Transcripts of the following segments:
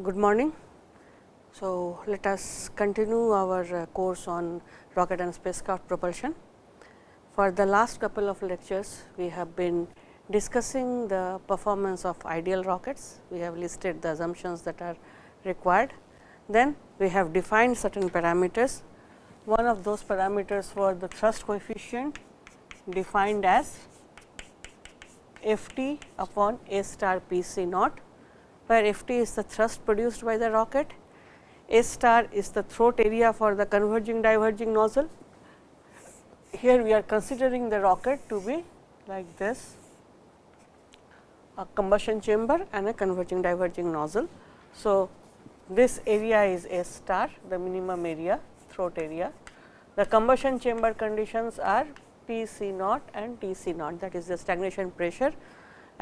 good morning. So, let us continue our uh, course on rocket and spacecraft propulsion. For the last couple of lectures, we have been discussing the performance of ideal rockets. We have listed the assumptions that are required. Then we have defined certain parameters. One of those parameters were the thrust coefficient defined as F t upon A star P c naught, where F t is the thrust produced by the rocket, S star is the throat area for the converging diverging nozzle. Here we are considering the rocket to be like this a combustion chamber and a converging diverging nozzle. So, this area is S star the minimum area throat area. The combustion chamber conditions are P C naught and T C naught that is the stagnation pressure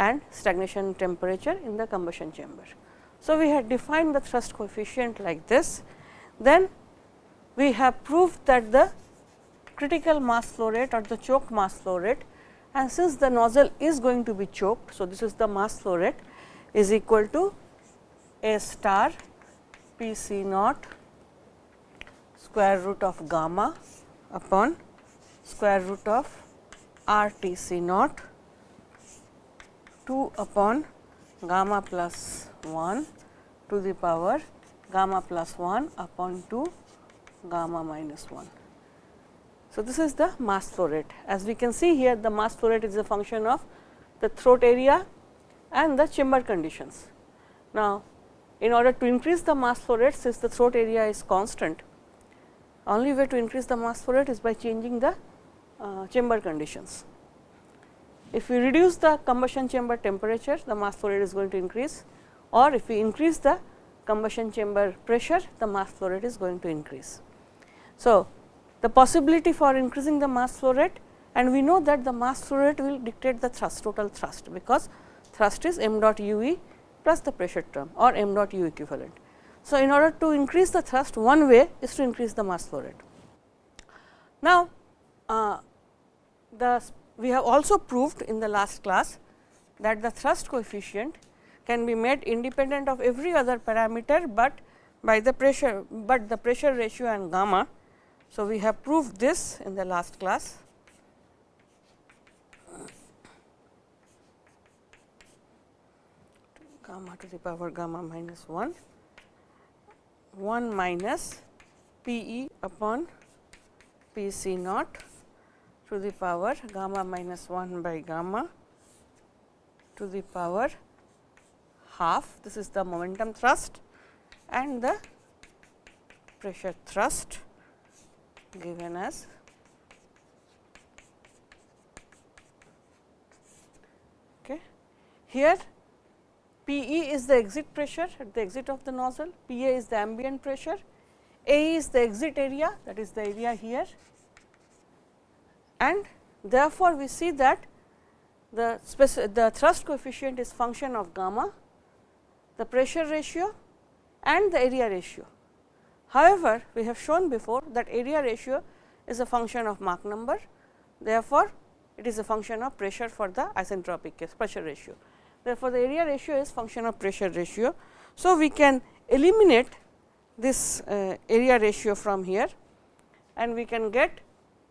and stagnation temperature in the combustion chamber. So, we had defined the thrust coefficient like this. Then we have proved that the critical mass flow rate or the choked mass flow rate and since the nozzle is going to be choked. So, this is the mass flow rate is equal to A star P C naught square root of gamma upon square root of R T C naught 2 upon gamma plus 1 to the power gamma plus 1 upon 2 gamma minus 1. So, this is the mass flow rate. As we can see here, the mass flow rate is a function of the throat area and the chamber conditions. Now, in order to increase the mass flow rate, since the throat area is constant, only way to increase the mass flow rate is by changing the uh, chamber conditions. If we reduce the combustion chamber temperature, the mass flow rate is going to increase or if we increase the combustion chamber pressure, the mass flow rate is going to increase. So, the possibility for increasing the mass flow rate and we know that the mass flow rate will dictate the thrust total thrust, because thrust is m dot u e plus the pressure term or m dot u equivalent. So, in order to increase the thrust one way is to increase the mass flow rate. Now, uh, the we have also proved in the last class that the thrust coefficient can be made independent of every other parameter, but by the pressure, but the pressure ratio and gamma. So, we have proved this in the last class. gamma to the power gamma minus 1, 1 minus P e upon P c naught to the power gamma minus 1 by gamma to the power half. This is the momentum thrust and the pressure thrust given as okay. Here P e is the exit pressure at the exit of the nozzle, P a is the ambient pressure, A is the exit area that is the area here and therefore, we see that the, the thrust coefficient is function of gamma, the pressure ratio and the area ratio. However, we have shown before that area ratio is a function of Mach number. Therefore, it is a function of pressure for the isentropic case pressure ratio. Therefore, the area ratio is function of pressure ratio. So, we can eliminate this uh, area ratio from here and we can get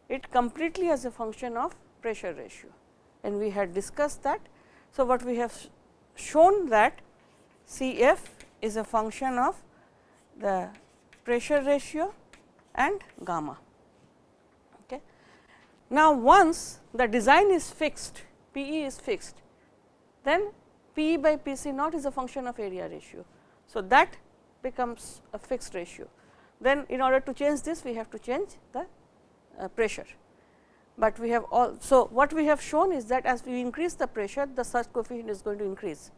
it completely as a function of pressure ratio and we had discussed that. So, what we have shown that C f is a function of the pressure ratio and gamma. Okay. Now, once the design is fixed, P e is fixed, then P e by P c naught is a function of area ratio. So, that becomes a fixed ratio. Then in order to change this, we have to change the Uh, pressure. But we have all, so what we have shown is that as we increase the pressure, the thrust coefficient is going to increase.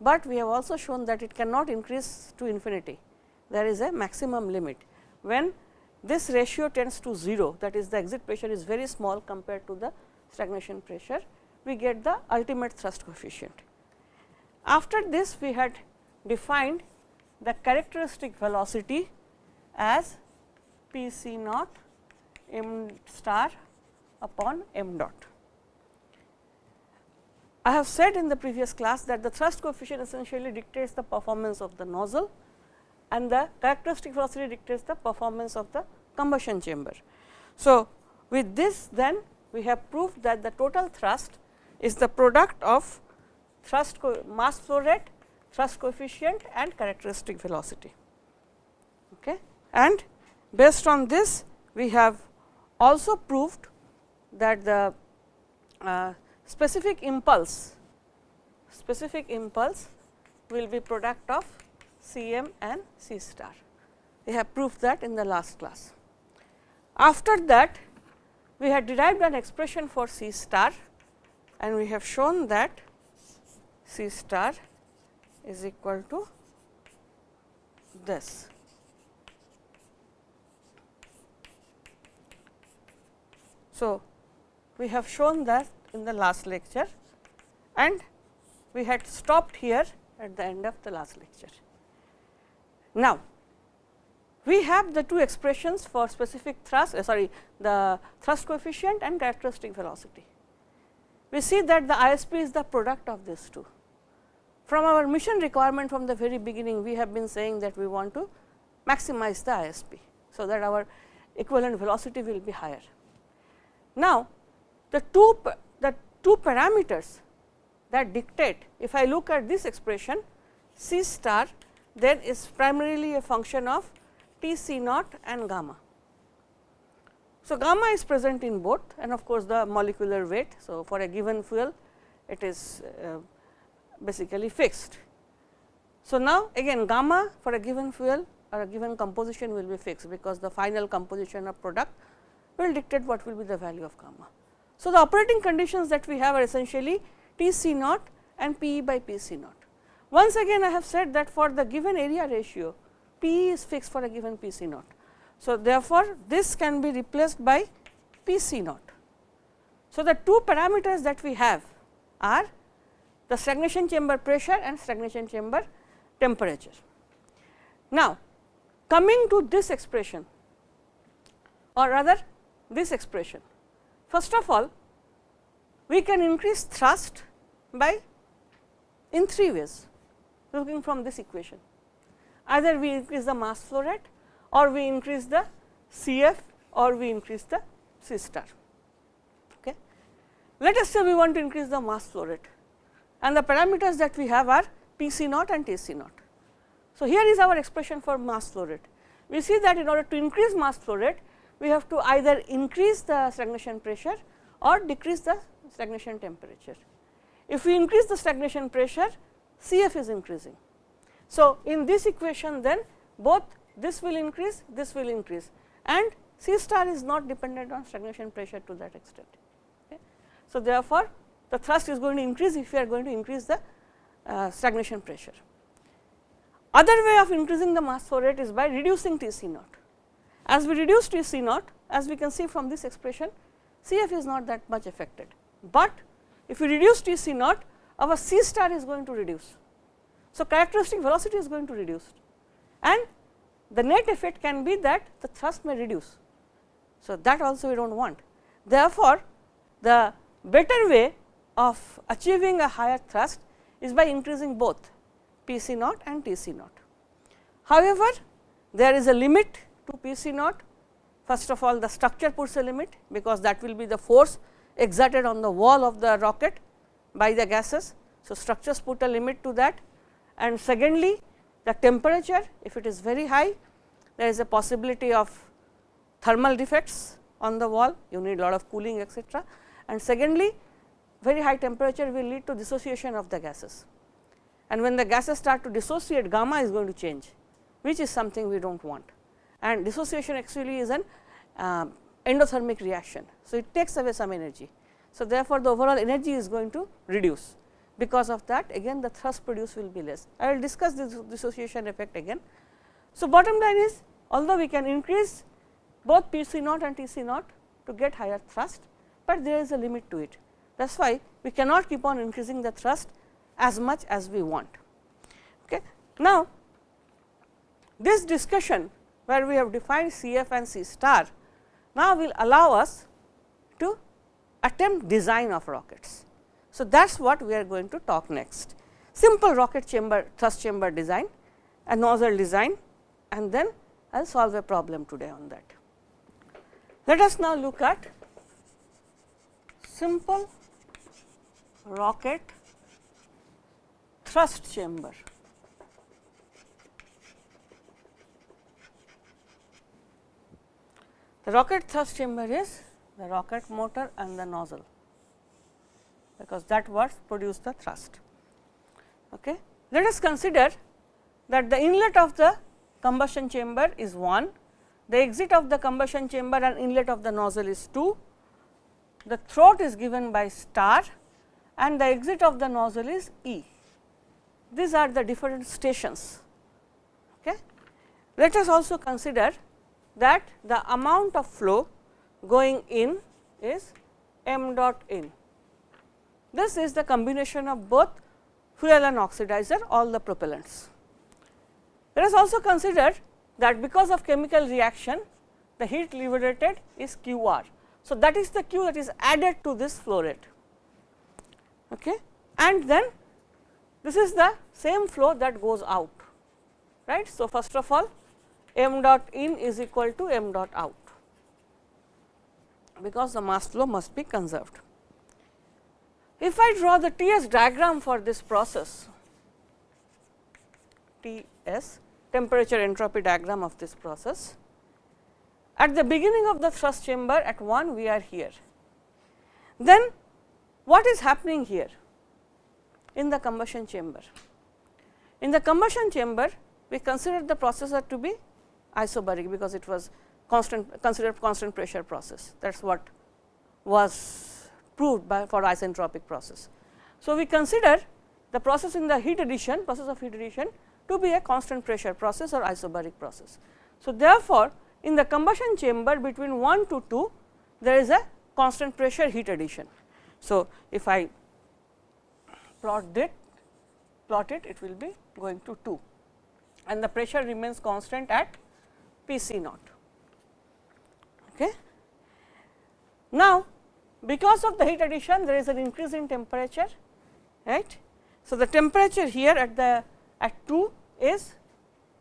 But we have also shown that it cannot increase to infinity there is a maximum limit. When this ratio tends to 0 that is the exit pressure is very small compared to the stagnation pressure, we get the ultimate thrust coefficient. After this we had defined the characteristic velocity as P c naught m star upon m dot. I have said in the previous class that the thrust coefficient essentially dictates the performance of the nozzle and the characteristic velocity dictates the performance of the combustion chamber. So, with this then we have proved that the total thrust is the product of thrust mass flow rate, thrust coefficient and characteristic velocity. Okay. And based on this we have also proved that the uh, specific impulse specific impulse will be product of C m and C star. We have proved that in the last class. After that we had derived an expression for C star and we have shown that C star is equal to this. So, we have shown that in the last lecture and we had stopped here at the end of the last lecture. Now, we have the two expressions for specific thrust uh, sorry the thrust coefficient and characteristic velocity. We see that the ISP is the product of these two. From our mission requirement from the very beginning we have been saying that we want to maximize the ISP. So, that our equivalent velocity will be higher. Now, the two the two parameters that dictate if I look at this expression C star then is primarily a function of T C naught and gamma. So, gamma is present in both and of course, the molecular weight. So, for a given fuel it is uh, basically fixed. So, now again gamma for a given fuel or a given composition will be fixed, because the final composition of product will dictate what will be the value of gamma. So, the operating conditions that we have are essentially T C naught and P E by P C naught. Once again I have said that for the given area ratio P is fixed for a given P C naught. So, therefore, this can be replaced by P C naught. So, the two parameters that we have are the stagnation chamber pressure and stagnation chamber temperature. Now, coming to this expression or rather this expression. First of all, we can increase thrust by in three ways looking from this equation. Either we increase the mass flow rate or we increase the CF or we increase the C star. Okay. Let us say we want to increase the mass flow rate and the parameters that we have are P c naught and T c naught. So, here is our expression for mass flow rate. We see that in order to increase mass flow rate, we have to either increase the stagnation pressure or decrease the stagnation temperature. If we increase the stagnation pressure, CF is increasing. So, in this equation then both this will increase, this will increase and C star is not dependent on stagnation pressure to that extent. Okay. So, therefore, the thrust is going to increase if we are going to increase the uh, stagnation pressure. Other way of increasing the mass flow rate is by reducing T C naught. As we reduce T C naught, as we can see from this expression, CF is not that much affected, but if we reduce T C naught, our C star is going to reduce. So, characteristic velocity is going to reduce and the net effect can be that the thrust may reduce. So, that also we do not want. Therefore, the better way of achieving a higher thrust is by increasing both P c naught and T c naught. However, there is a limit to P c naught. First of all, the structure puts a limit, because that will be the force exerted on the wall of the rocket by the gases. So, structures put a limit to that and secondly, the temperature if it is very high there is a possibility of thermal defects on the wall you need lot of cooling etc. and secondly very high temperature will lead to dissociation of the gases and when the gases start to dissociate gamma is going to change which is something we do not want and dissociation actually is an uh, endothermic reaction. So, it takes away some energy. So, therefore, the overall energy is going to reduce because of that again the thrust produced will be less. I will discuss this dissociation effect again. So, bottom line is although we can increase both P c naught and T c naught to get higher thrust, but there is a limit to it. That is why we cannot keep on increasing the thrust as much as we want. Okay. Now, this discussion where we have defined C f and C star now will allow us to attempt design of rockets. So, that is what we are going to talk next. Simple rocket chamber thrust chamber design, a nozzle design and then I will solve a problem today on that. Let us now look at simple rocket thrust chamber. The rocket thrust chamber is the rocket motor and the nozzle, because that what produce the thrust. Okay. Let us consider that the inlet of the combustion chamber is 1, the exit of the combustion chamber and inlet of the nozzle is 2, the throat is given by star and the exit of the nozzle is E. These are the different stations. Okay. Let us also consider that the amount of flow going in is m dot in. This is the combination of both fuel and oxidizer all the propellants. Let us also consider that because of chemical reaction the heat liberated is Q r. So, that is the Q that is added to this flow rate okay. and then this is the same flow that goes out right. So, first of all m dot in is equal to m dot out because the mass flow must be conserved. If I draw the T s diagram for this process, T s temperature entropy diagram of this process, at the beginning of the thrust chamber at 1 we are here. Then what is happening here in the combustion chamber? In the combustion chamber we consider the processor to be isobaric because it was constant considered constant pressure process that is what was proved by for isentropic process. So, we consider the process in the heat addition process of heat addition to be a constant pressure process or isobaric process. So, therefore, in the combustion chamber between 1 to 2 there is a constant pressure heat addition. So, if I plot it plot it it will be going to 2 and the pressure remains constant at P c naught. Okay. Now, because of the heat addition there is an increase in temperature right. So, the temperature here at the at 2 is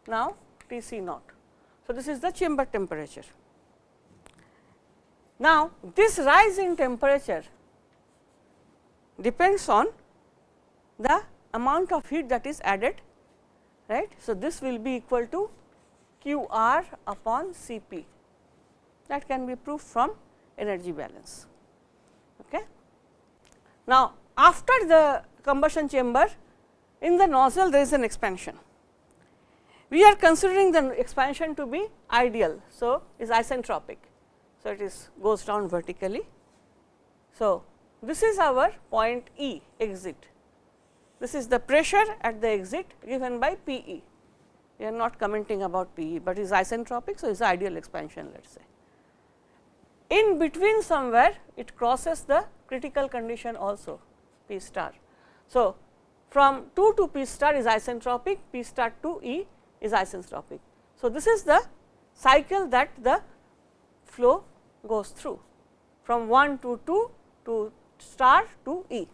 now T c naught. So, this is the chamber temperature. Now, this rise in temperature depends on the amount of heat that is added right. So, this will be equal to Q r upon C p that can be proved from energy balance. Okay. Now, after the combustion chamber in the nozzle there is an expansion. We are considering the expansion to be ideal. So, is isentropic. So, it is goes down vertically. So, this is our point E exit. This is the pressure at the exit given by P e we are not commenting about P e, but is isentropic. So, it is ideal expansion let us say. In between somewhere it crosses the critical condition also P star. So, from 2 to P star is isentropic, P star to E is isentropic. So, this is the cycle that the flow goes through from 1 to 2 to star to E.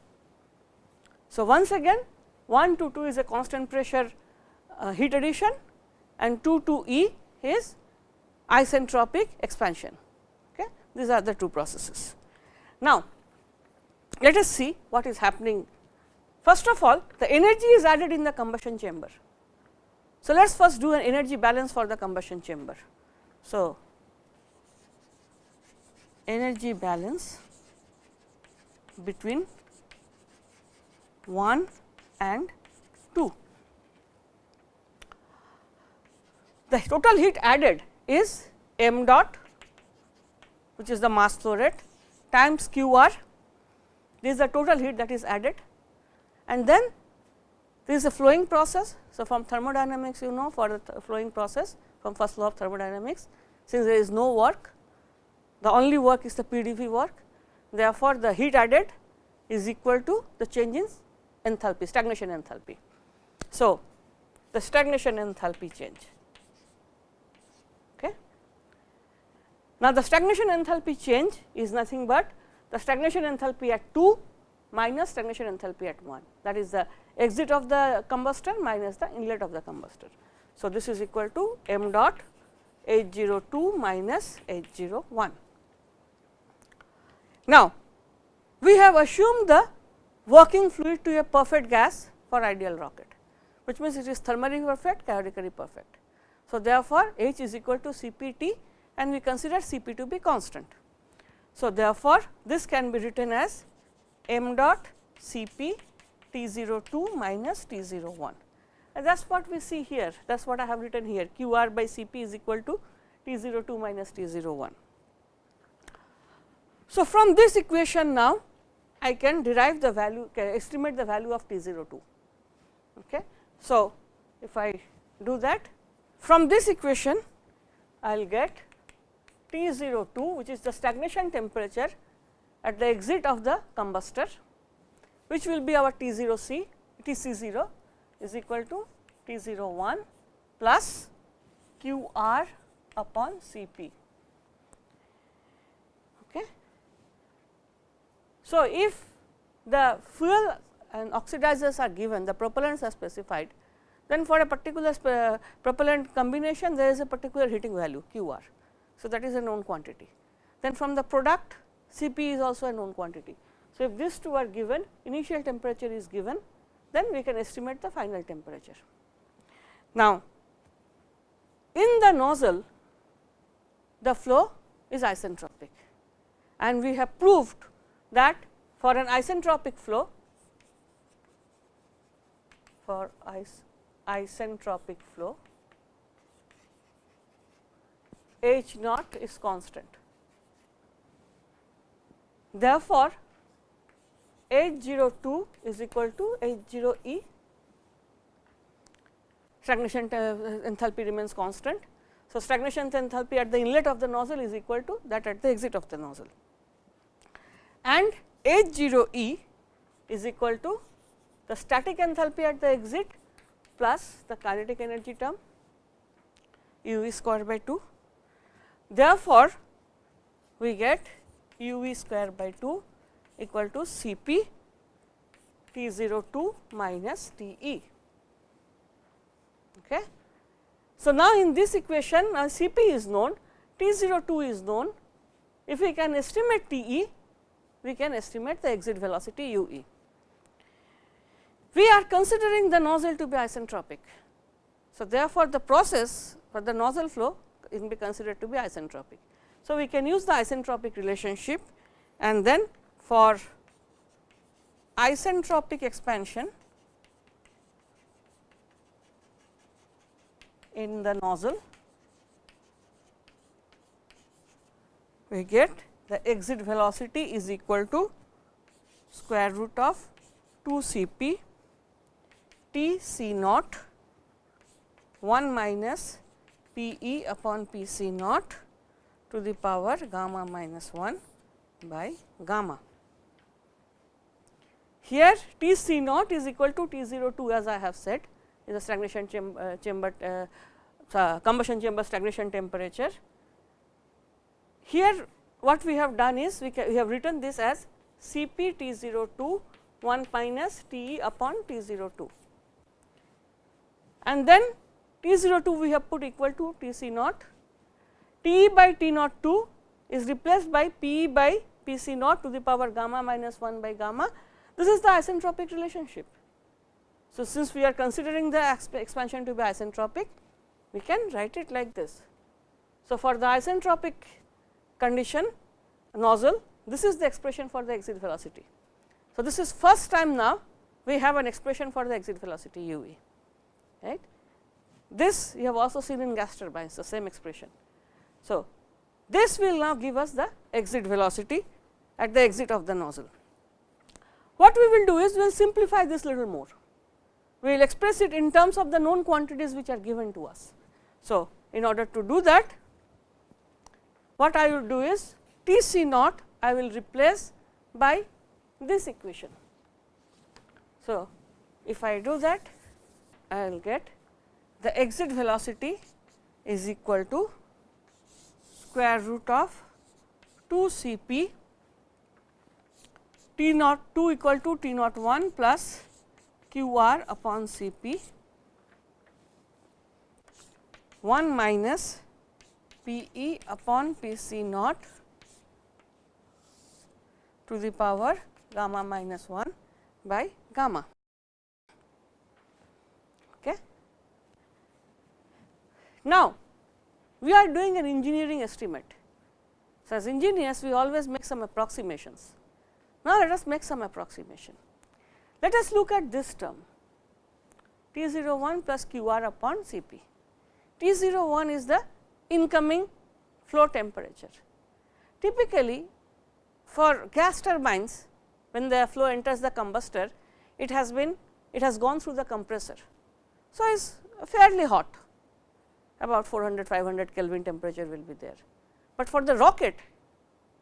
So, once again 1 to 2 is a constant pressure Uh, heat addition and 2 to E is isentropic expansion. Okay. These are the two processes. Now, let us see what is happening. First of all, the energy is added in the combustion chamber. So, let us first do an energy balance for the combustion chamber. So, energy balance between 1 and 2. The total heat added is m dot which is the mass flow rate times q r this is the total heat that is added and then this is a flowing process. So, from thermodynamics you know for the th flowing process from first law of thermodynamics since there is no work the only work is the PDV work therefore, the heat added is equal to the change in enthalpy stagnation enthalpy. So, the stagnation enthalpy change Now, the stagnation enthalpy change is nothing but the stagnation enthalpy at 2 minus stagnation enthalpy at 1 that is the exit of the combustor minus the inlet of the combustor. So, this is equal to m dot H 0 2 minus H 0 1. Now, we have assumed the working fluid to a perfect gas for ideal rocket, which means it is thermally perfect, calorically perfect. So, therefore, H is equal to C p t and we consider C p to be constant. So, therefore, this can be written as m dot C p T 0 2 minus T 0 1 and that is what we see here that is what I have written here q r by C p is equal to T 0 2 minus T 0 1. So, from this equation now I can derive the value can estimate the value of T 0 2. Okay. So, if I do that from this equation I will get T 0 2 which is the stagnation temperature at the exit of the combustor which will be our T 0 C T C 0 is equal to T 0 1 plus Q r upon C p. Okay. So, if the fuel and oxidizers are given, the propellants are specified, then for a particular propellant combination there is a particular heating value Q r. So, that is a known quantity. Then from the product C p is also a known quantity. So, if these two are given initial temperature is given then we can estimate the final temperature. Now, in the nozzle the flow is isentropic and we have proved that for an isentropic flow for is isentropic flow H naught is constant. Therefore, H 0 2 is equal to H 0 E stagnation uh, uh, enthalpy remains constant. So, stagnation enthalpy at the inlet of the nozzle is equal to that at the exit of the nozzle and H 0 E is equal to the static enthalpy at the exit plus the kinetic energy term u v square by 2 Therefore, we get u v square by 2 equal to C p T 0 2 minus T e. Okay. So, now in this equation uh, C p is known, T 0 2 is known. If we can estimate T e, we can estimate the exit velocity u e. We are considering the nozzle to be isentropic. So, therefore, the process for the nozzle flow can be considered to be isentropic. So, we can use the isentropic relationship and then for isentropic expansion in the nozzle, we get the exit velocity is equal to square root of 2 C p T C naught 1 minus P e upon P c naught to the power gamma minus 1 by gamma. Here T c naught is equal to T 0 2 as I have said is a stagnation chamber, uh, chamber uh, combustion chamber stagnation temperature. Here what we have done is we, we have written this as C p T 0 2 1 minus T e upon T 0 2 and then T 0 2 we have put equal to T c naught, T by T naught 2 is replaced by P by P c naught to the power gamma minus 1 by gamma. This is the isentropic relationship. So, since we are considering the expansion to be isentropic, we can write it like this. So, for the isentropic condition nozzle, this is the expression for the exit velocity. So, this is first time now we have an expression for the exit velocity u e, right. This you have also seen in gas turbines the same expression. So, this will now give us the exit velocity at the exit of the nozzle. What we will do is we will simplify this little more. We will express it in terms of the known quantities which are given to us. So, in order to do that what I will do is T c naught I will replace by this equation. So, if I do that I will get the exit velocity is equal to square root of 2 C p T naught 2 equal to T naught 1 plus Q r upon C p 1 minus P e upon P c naught to the power gamma minus 1 by gamma. Okay. Now, we are doing an engineering estimate. So, as engineers we always make some approximations. Now, let us make some approximation. Let us look at this term T 0 1 plus Q r upon C p. T 0 1 is the incoming flow temperature. Typically, for gas turbines when the flow enters the combustor, it has been it has gone through the compressor. So, it is fairly hot about 400 500 Kelvin temperature will be there, but for the rocket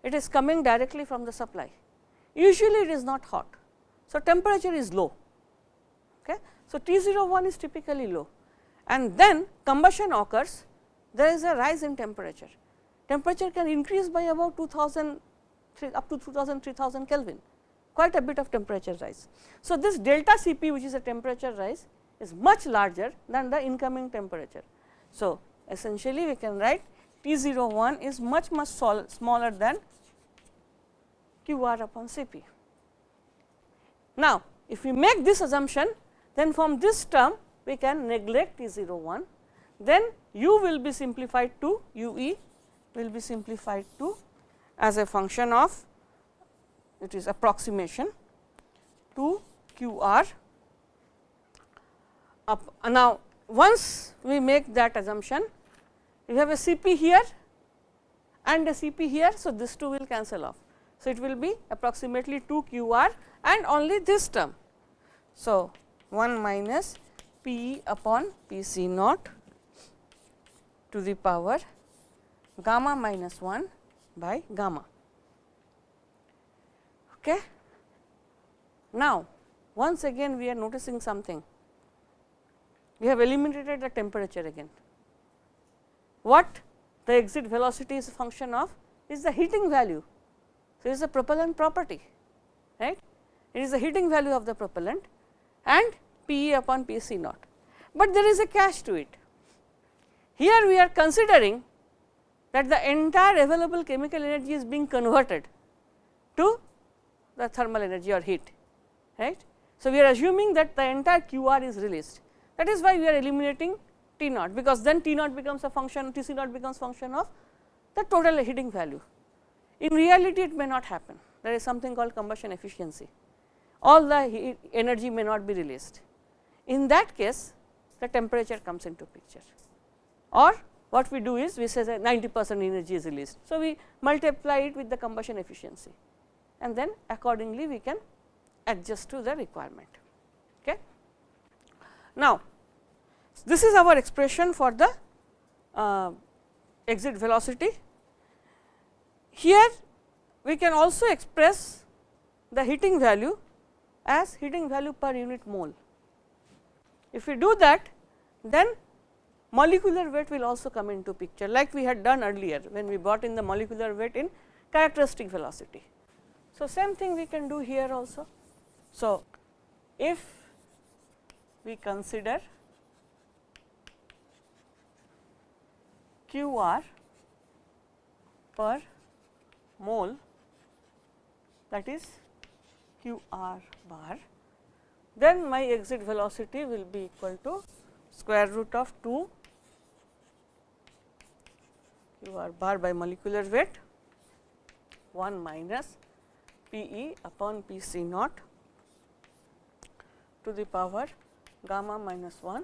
it is coming directly from the supply. Usually it is not hot. So, temperature is low. Okay. So, T 01 is typically low and then combustion occurs there is a rise in temperature. Temperature can increase by about 2000 up to 2000 3000 Kelvin quite a bit of temperature rise. So, this delta C p which is a temperature rise is much larger than the incoming temperature. So, essentially we can write T 01 is much much smaller than Q r upon C p. Now, if we make this assumption then from this term we can neglect T 01 then u will be simplified to u e will be simplified to as a function of it is approximation to q r up. Uh, now, once we make that assumption we have a C p here and a C p here. So, this 2 will cancel off. So, it will be approximately 2 q r and only this term. So, 1 minus P upon P c naught to the power gamma minus 1 by gamma. Okay. Now, once again we are noticing something, we have eliminated the temperature again. What the exit velocity is a function of is the heating value so, it is a propellant property right it is the heating value of the propellant and P e upon P c naught, but there is a catch to it. Here we are considering that the entire available chemical energy is being converted to the thermal energy or heat right. So, we are assuming that the entire Q r is released that is why we are eliminating T naught because then T naught becomes a function T c naught becomes function of the total heating value in reality, it may not happen. There is something called combustion efficiency. All the energy may not be released. In that case, the temperature comes into picture or what we do is we say that 90 percent energy is released. So, we multiply it with the combustion efficiency and then accordingly we can adjust to the requirement. Okay. Now, this is our expression for the uh, exit velocity here we can also express the heating value as heating value per unit mole. If we do that then molecular weight will also come into picture like we had done earlier when we brought in the molecular weight in characteristic velocity. So, same thing we can do here also. So, if we consider q r per mole that is q r bar, then my exit velocity will be equal to square root of 2 q r bar by molecular weight 1 minus P e upon P c naught to the power gamma minus 1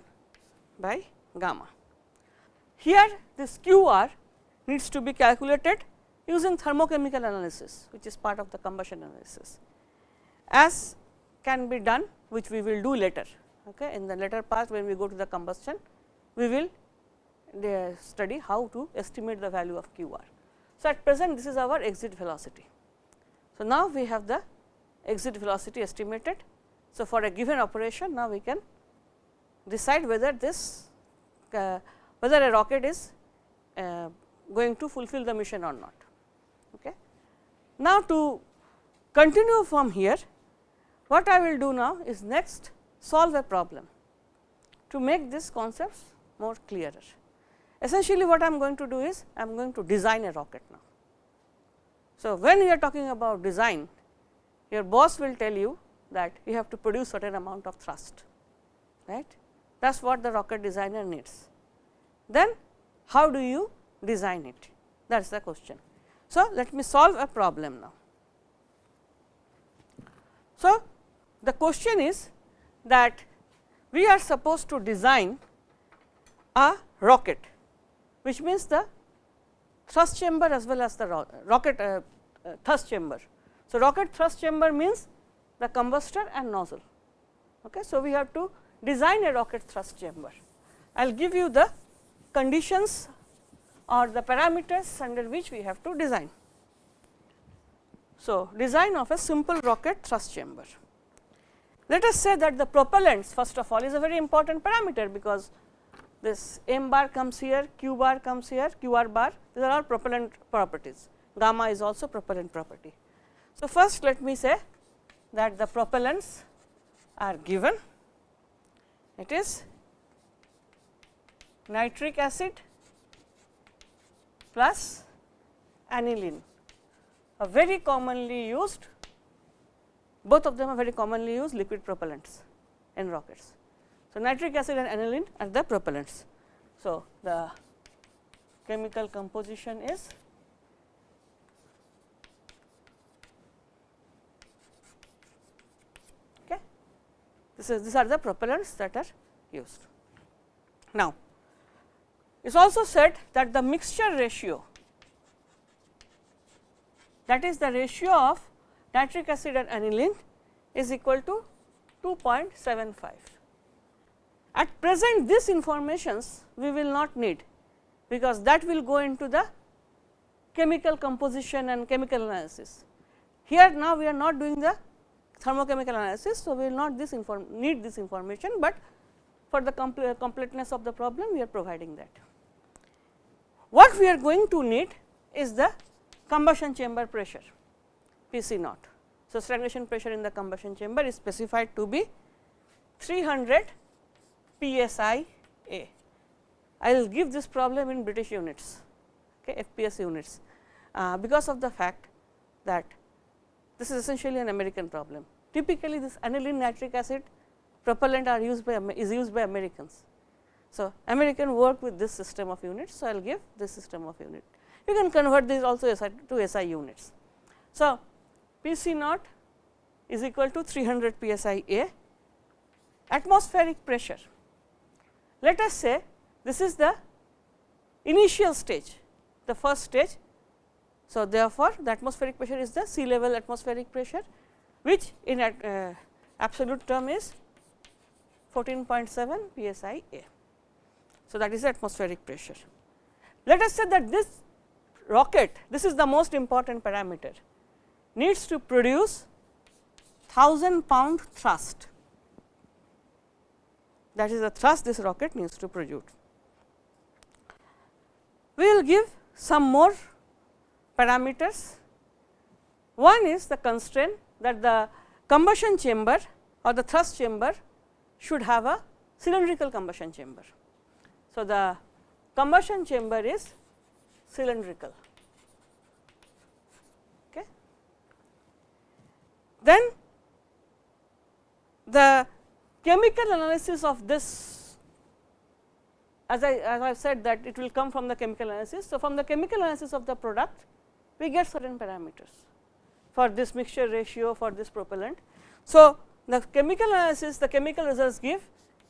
by gamma. Here this q r needs to be calculated using thermochemical analysis which is part of the combustion analysis as can be done which we will do later okay. in the later part when we go to the combustion we will uh, study how to estimate the value of q r. So, at present this is our exit velocity. So, now we have the exit velocity estimated. So, for a given operation now we can decide whether this uh, whether a rocket is uh, going to fulfill the mission or not. Okay. Now, to continue from here, what I will do now is next solve a problem to make these concepts more clearer. Essentially what I am going to do is I am going to design a rocket now. So, when you are talking about design, your boss will tell you that you have to produce certain amount of thrust, right. That is what the rocket designer needs. Then how do you design it? That is the question. So, let me solve a problem now. So, the question is that we are supposed to design a rocket, which means the thrust chamber as well as the ro rocket uh, uh, thrust chamber. So, rocket thrust chamber means the combustor and nozzle. Okay. So, we have to design a rocket thrust chamber. I will give you the conditions or the parameters under which we have to design. So, design of a simple rocket thrust chamber. Let us say that the propellants first of all is a very important parameter because this m bar comes here, q bar comes here, q r bar these are all propellant properties, gamma is also propellant property. So, first let me say that the propellants are given it is nitric acid plus aniline a very commonly used both of them are very commonly used liquid propellants in rockets. So, nitric acid and aniline are the propellants. So, the chemical composition is okay. This is these are the propellants that are used. Now, is also said that the mixture ratio that is the ratio of nitric acid and aniline is equal to 2.75. At present this informations we will not need because that will go into the chemical composition and chemical analysis. Here now we are not doing the thermochemical analysis. So, we will not this inform need this information, but for the completeness of the problem we are providing that. What we are going to need is the combustion chamber pressure P c naught. So, stagnation pressure in the combustion chamber is specified to be 300 psi A. I will give this problem in British units, okay, FPS units, uh, because of the fact that this is essentially an American problem. Typically, this aniline nitric acid propellant are used by is used by Americans. So, American work with this system of units. So, I will give this system of unit. You can convert these also to SI units. So, P c naught is equal to 300 psi A atmospheric pressure. Let us say this is the initial stage, the first stage. So, therefore, the atmospheric pressure is the sea level atmospheric pressure, which in uh, absolute term is 14.7 psi A. So, that is atmospheric pressure. Let us say that this rocket, this is the most important parameter, needs to produce 1000 pound thrust. That is the thrust this rocket needs to produce we will give some more parameters. One is the constraint that the combustion chamber or the thrust chamber should have a cylindrical combustion chamber. So, the combustion chamber is cylindrical. Okay. Then the chemical analysis of this as I as I have said that it will come from the chemical analysis. So, from the chemical analysis of the product we get certain parameters for this mixture ratio for this propellant. So, the chemical analysis the chemical results give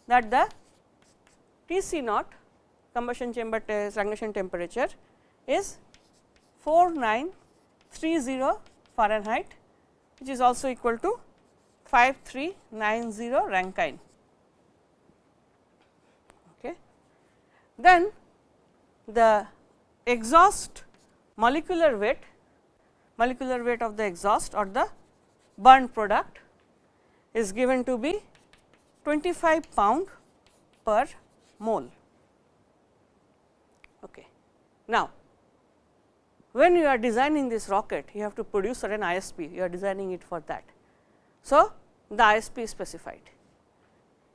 that the T C naught combustion chamber stagnation temperature is 4930 Fahrenheit which is also equal to 5390 Rankine. Okay. Then the exhaust molecular weight, molecular weight of the exhaust or the burned product is given to be 25 pound per mole. Okay. Now, when you are designing this rocket, you have to produce certain ISP, you are designing it for that. So, the ISP is specified.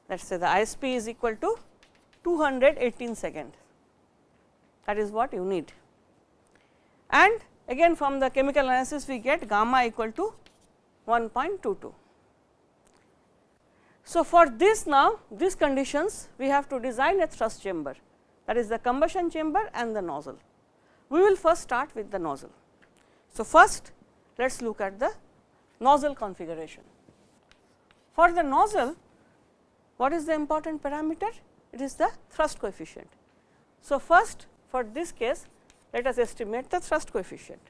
Let us say the ISP is equal to 218 seconds, that is what you need. And again from the chemical analysis, we get gamma equal to 1.22. So, for this now, these conditions we have to design a thrust chamber that is the combustion chamber and the nozzle. We will first start with the nozzle. So, first let us look at the nozzle configuration. For the nozzle, what is the important parameter? It is the thrust coefficient. So, first for this case, let us estimate the thrust coefficient.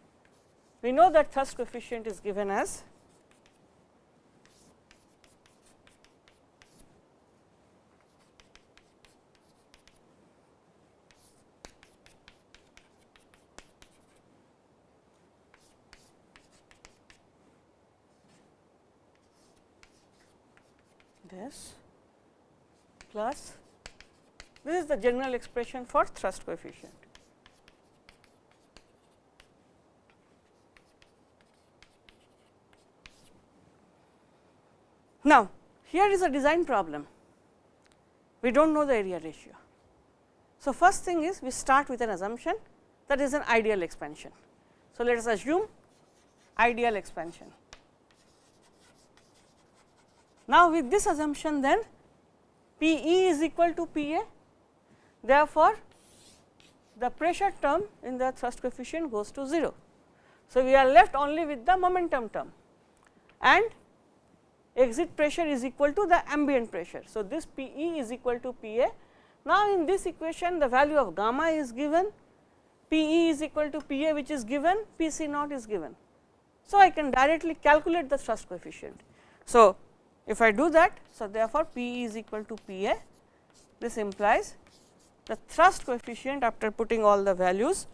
We know that thrust coefficient is given as this plus this is the general expression for thrust coefficient. Now, here is a design problem, we do not know the area ratio. So, first thing is we start with an assumption that is an ideal expansion. So, let us assume ideal expansion. Now, with this assumption then P e is equal to P a therefore, the pressure term in the thrust coefficient goes to 0. So, we are left only with the momentum term and exit pressure is equal to the ambient pressure. So, this P e is equal to P a. Now, in this equation the value of gamma is given, P e is equal to P a which is given, P c naught is given. So, I can directly calculate the thrust coefficient. So, if I do that, so therefore, P is equal to P A, this implies the thrust coefficient after putting all the values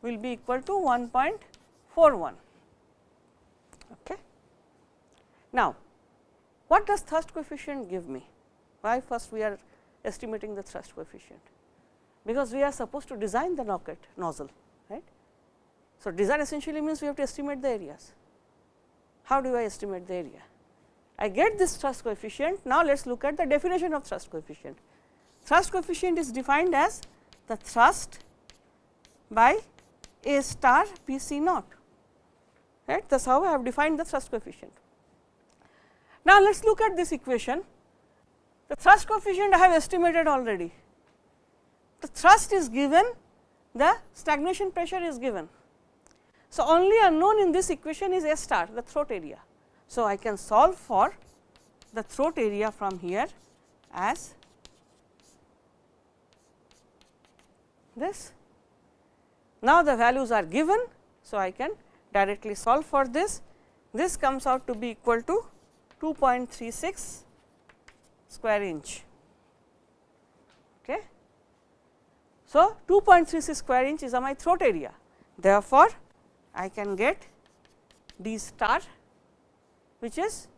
will be equal to 1.41. Okay. Now, what does thrust coefficient give me? Why first we are estimating the thrust coefficient? Because we are supposed to design the rocket nozzle, right. So, design essentially means we have to estimate the areas. How do I estimate the area? I get this thrust coefficient. Now, let us look at the definition of thrust coefficient. Thrust coefficient is defined as the thrust by A star P c naught, right. That is how I have defined the thrust coefficient. Now, let us look at this equation. The thrust coefficient I have estimated already. The thrust is given, the stagnation pressure is given. So, only unknown in this equation is A star, the throat area. So, I can solve for the throat area from here as this. Now, the values are given. So, I can directly solve for this. This comes out to be equal to 2.36 square inch. Okay. So, 2.36 square inch is my throat area. Therefore, I can get d star which is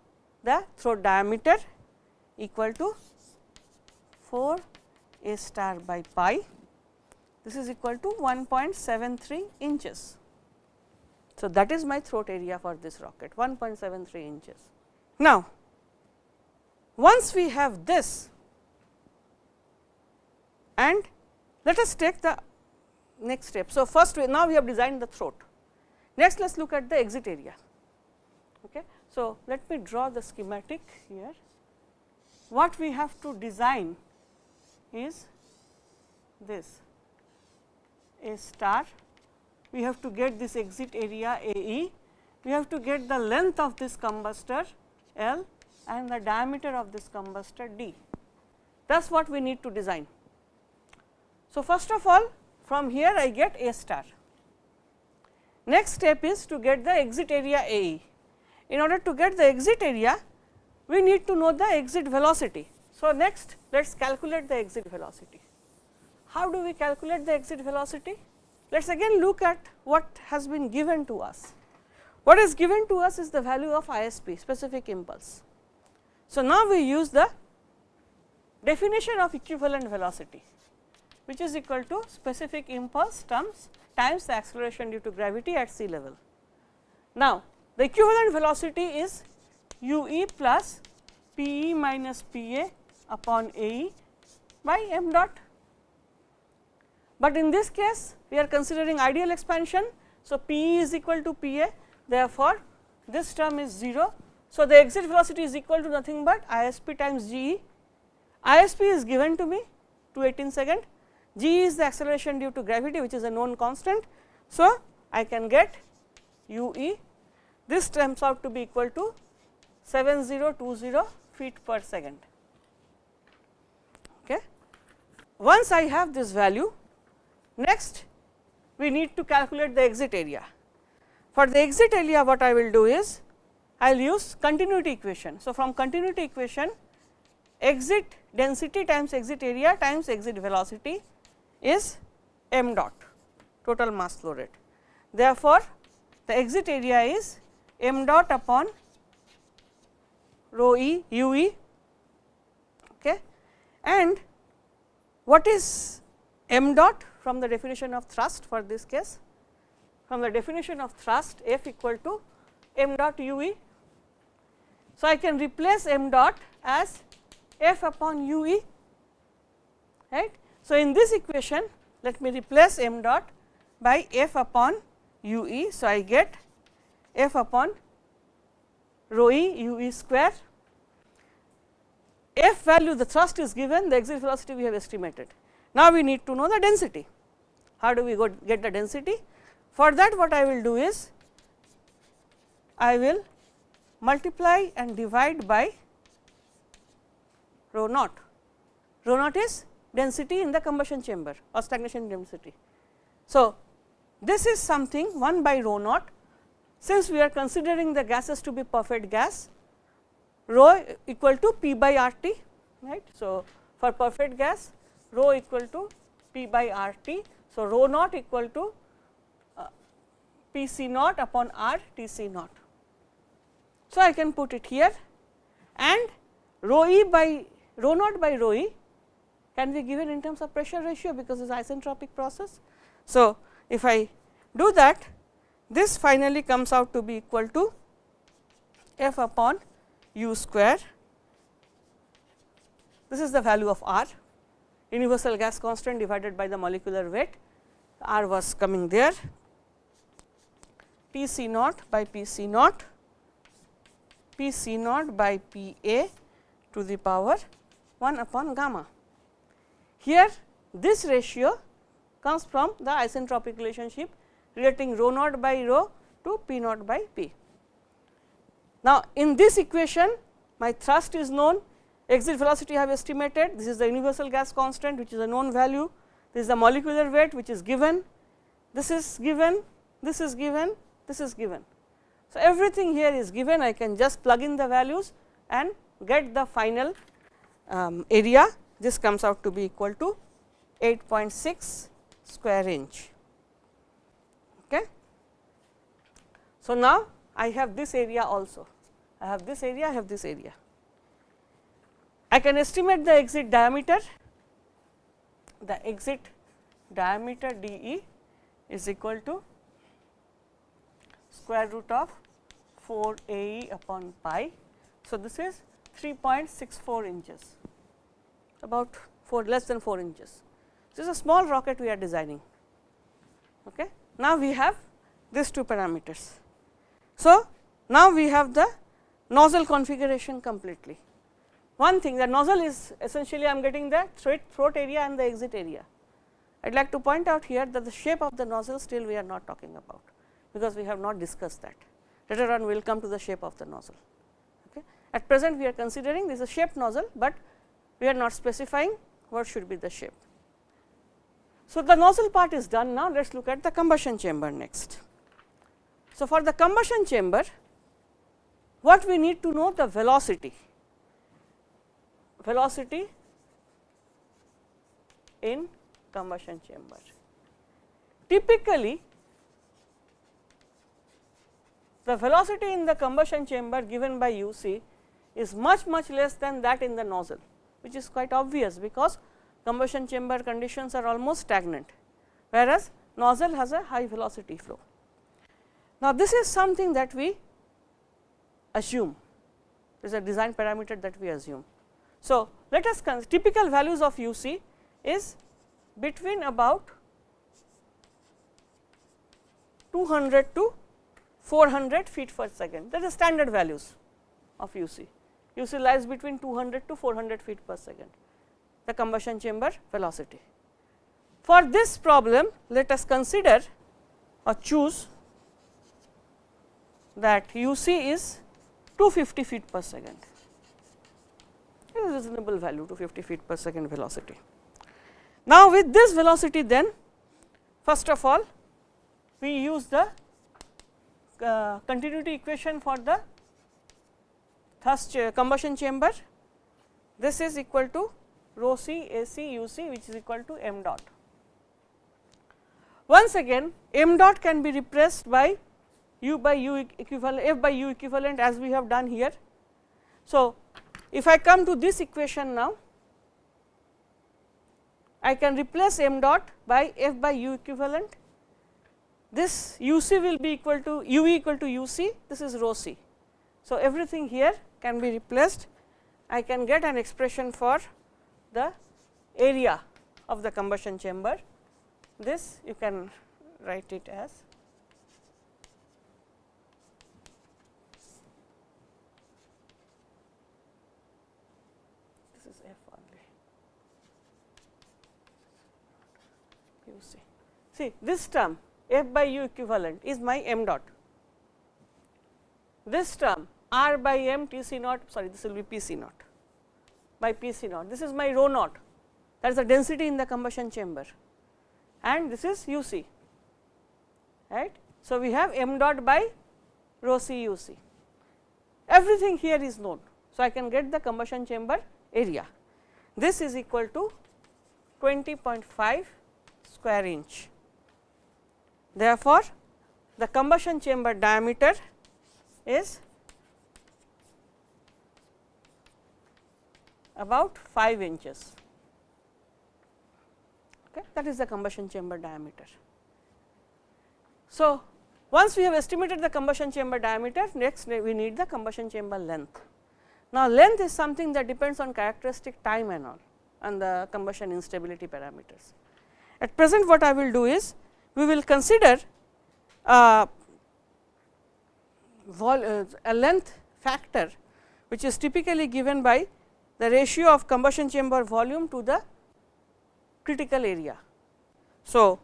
the throat diameter equal to 4 a star by pi. This is equal to 1.73 inches. So, that is my throat area for this rocket 1.73 inches. Now, once we have this and let us take the next step. So, first we, now we have designed the throat. Next let us look at the exit area. So, let me draw the schematic here. What we have to design is this A star, we have to get this exit area A e, we have to get the length of this combustor L and the diameter of this combustor D. That is what we need to design. So, first of all from here I get A star. Next step is to get the exit area A e. In order to get the exit area, we need to know the exit velocity. So, next let us calculate the exit velocity. How do we calculate the exit velocity? Let us again look at what has been given to us. What is given to us is the value of ISP specific impulse. So, now we use the definition of equivalent velocity which is equal to specific impulse times times the acceleration due to gravity at sea level. Now, the equivalent velocity is u e plus p e minus p a upon a e by m dot. But in this case we are considering ideal expansion. So, p e is equal to p a therefore, this term is 0. So, the exit velocity is equal to nothing but I s p times g e. I s p is given to me 218 second, g is the acceleration due to gravity which is a known constant. So, I can get u e this turns out to be equal to 7020 feet per second. Okay. Once I have this value, next we need to calculate the exit area. For the exit area what I will do is I will use continuity equation. So, from continuity equation exit density times exit area times exit velocity is m dot total mass flow rate. Therefore, the exit area is m dot upon rho e u e okay. and what is m dot from the definition of thrust for this case? from the definition of thrust F equal to m dot u e. So, I can replace m dot as F upon u e right. So, in this equation let me replace m dot by F upon u e. So, I get F upon rho e u e square. F value the thrust is given the exit velocity we have estimated. Now, we need to know the density. How do we get the density? For that what I will do is, I will multiply and divide by rho naught. Rho naught is density in the combustion chamber or stagnation density. So, this is something 1 by rho naught since we are considering the gases to be perfect gas rho equal to p by r t right. So, for perfect gas rho equal to p by r t. So, rho naught equal to uh, P C naught upon R T C naught. So, I can put it here and rho e by rho naught by rho e can be given in terms of pressure ratio because it is isentropic process. So, if I do that this finally comes out to be equal to f upon u square. This is the value of R universal gas constant divided by the molecular weight R was coming there P C naught by P C naught, P C naught by P A to the power 1 upon gamma. Here this ratio comes from the isentropic relationship relating rho naught by rho to P naught by P. Now, in this equation my thrust is known, exit velocity I have estimated, this is the universal gas constant which is a known value, this is the molecular weight which is given, this is given, this is given. This is given. So, everything here is given. I can just plug in the values and get the final um, area. This comes out to be equal to 8.6 square inch. Okay. So, now I have this area also I have this area I have this area. I can estimate the exit diameter the exit diameter d e is equal to square root of 4 a e upon pi. So, this is 3.64 inches about 4 less than 4 inches. This is a small rocket we are designing. Okay. Now, we have these two parameters. So, now we have the nozzle configuration completely. One thing the nozzle is essentially I am getting the throat area and the exit area. I would like to point out here that the shape of the nozzle still we are not talking about because we have not discussed that. Later on we will come to the shape of the nozzle. Okay. At present we are considering this is a shaped nozzle, but we are not specifying what should be the shape. So, the nozzle part is done now let us look at the combustion chamber next. So, for the combustion chamber what we need to know the velocity, velocity in combustion chamber. Typically the velocity in the combustion chamber given by u c is much much less than that in the nozzle which is quite obvious because combustion chamber conditions are almost stagnant whereas nozzle has a high velocity flow. Now, this is something that we assume is a design parameter that we assume. So, let us typical values of u c is between about 200 to 400 feet per second that is standard values of u c. u c lies between 200 to 400 feet per second the combustion chamber velocity. For this problem let us consider or choose that u c is 250 feet per second a reasonable value 250 feet per second velocity. Now, with this velocity then first of all we use the uh, continuity equation for the thrust uh, combustion chamber this is equal to rho c A c u c which is equal to m dot. Once again m dot can be replaced by u by u equivalent f by u equivalent as we have done here. So, if I come to this equation now I can replace m dot by f by u equivalent this u c will be equal to u e equal to u c this is rho c. So, everything here can be replaced I can get an expression for the area of the combustion chamber. This you can write it as this is f only. You see. See this term f by u equivalent is my m dot. This term r by m T c naught sorry this will be P c naught by P c naught. This is my rho naught. That is the density in the combustion chamber. And this is u c. Right. So, we have m dot by rho c u c. Everything here is known. So, I can get the combustion chamber area. This is equal to 20.5 square inch. Therefore, the combustion chamber diameter is about 5 inches okay, that is the combustion chamber diameter. So, once we have estimated the combustion chamber diameter next we need the combustion chamber length. Now, length is something that depends on characteristic time and all and the combustion instability parameters. At present what I will do is we will consider uh, uh, a length factor which is typically given by the ratio of combustion chamber volume to the critical area. So,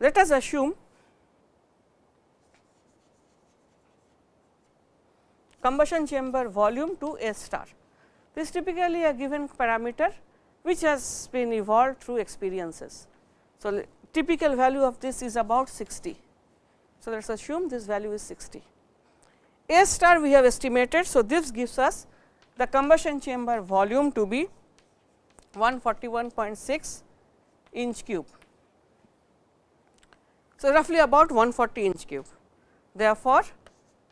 let us assume combustion chamber volume to S star. This is typically a given parameter which has been evolved through experiences. So, typical value of this is about 60. So, let us assume this value is 60. A star we have estimated. So, this gives us the combustion chamber volume to be 141.6 inch cube. So, roughly about 140 inch cube. Therefore,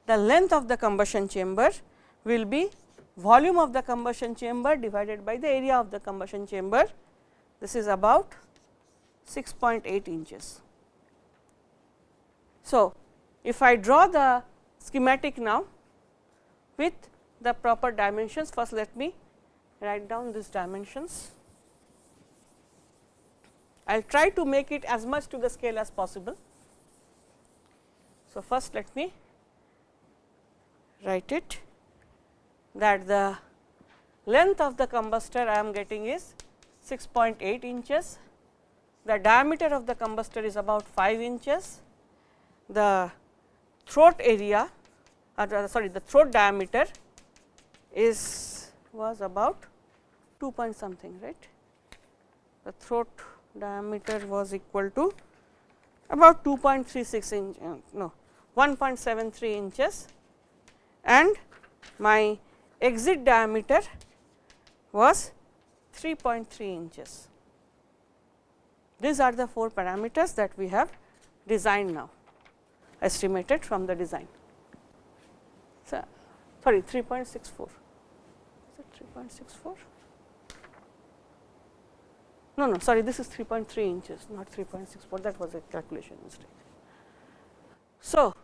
the length of the combustion chamber will be volume of the combustion chamber divided by the area of the combustion chamber. This is about 6.8 inches. So, if I draw the schematic now with the proper dimensions, first let me write down these dimensions. I will try to make it as much to the scale as possible. So, first let me write it that the length of the combustor I am getting is 6.8 inches the diameter of the combustor is about 5 inches, the throat area uh, sorry the throat diameter is was about 2 point something right. The throat diameter was equal to about 2.36 inch uh, no 1.73 inches and my exit diameter was 3.3 inches. These are the 4 parameters that we have designed now estimated from the design. So, sorry 3.64 is it 3.64 no no sorry this is 3.3 inches not 3.64 that was a calculation mistake. So,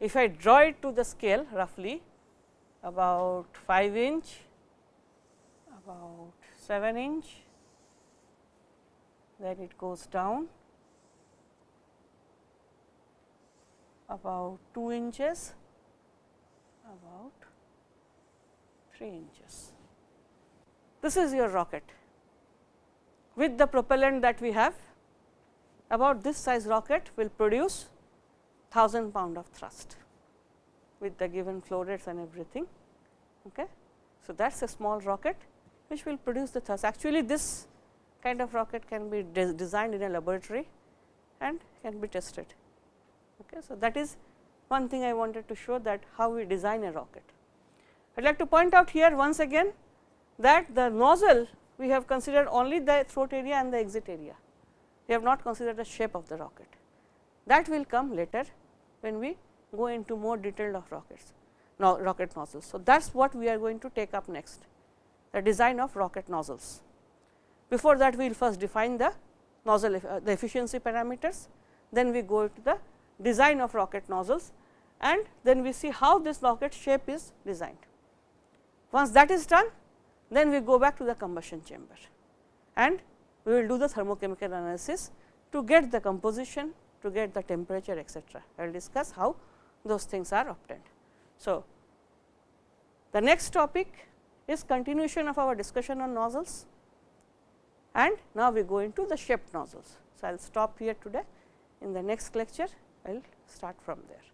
if I draw it to the scale roughly about 5 inch, about 7 inch, then it goes down about 2 inches, about 3 inches. This is your rocket. With the propellant that we have, about this size rocket will produce 1000 pound of thrust with the given flow rates and everything. Okay. So, that is a small rocket which will produce the thrust. Actually, this kind of rocket can be de designed in a laboratory and can be tested. Okay. So, that is one thing I wanted to show that how we design a rocket. I would like to point out here once again that the nozzle we have considered only the throat area and the exit area. We have not considered the shape of the rocket. That will come later when we go into more detail of rockets, no, rocket nozzles. So, that is what we are going to take up next, the design of rocket nozzles. Before that, we will first define the nozzle uh, the efficiency parameters, then we go to the design of rocket nozzles and then we see how this rocket shape is designed. Once that is done, then we go back to the combustion chamber and we will do the thermochemical analysis to get the composition, to get the temperature etcetera. I will discuss how those things are obtained. So, the next topic is continuation of our discussion on nozzles and now we go into the shaped nozzles. So, I will stop here today in the next lecture I will start from there.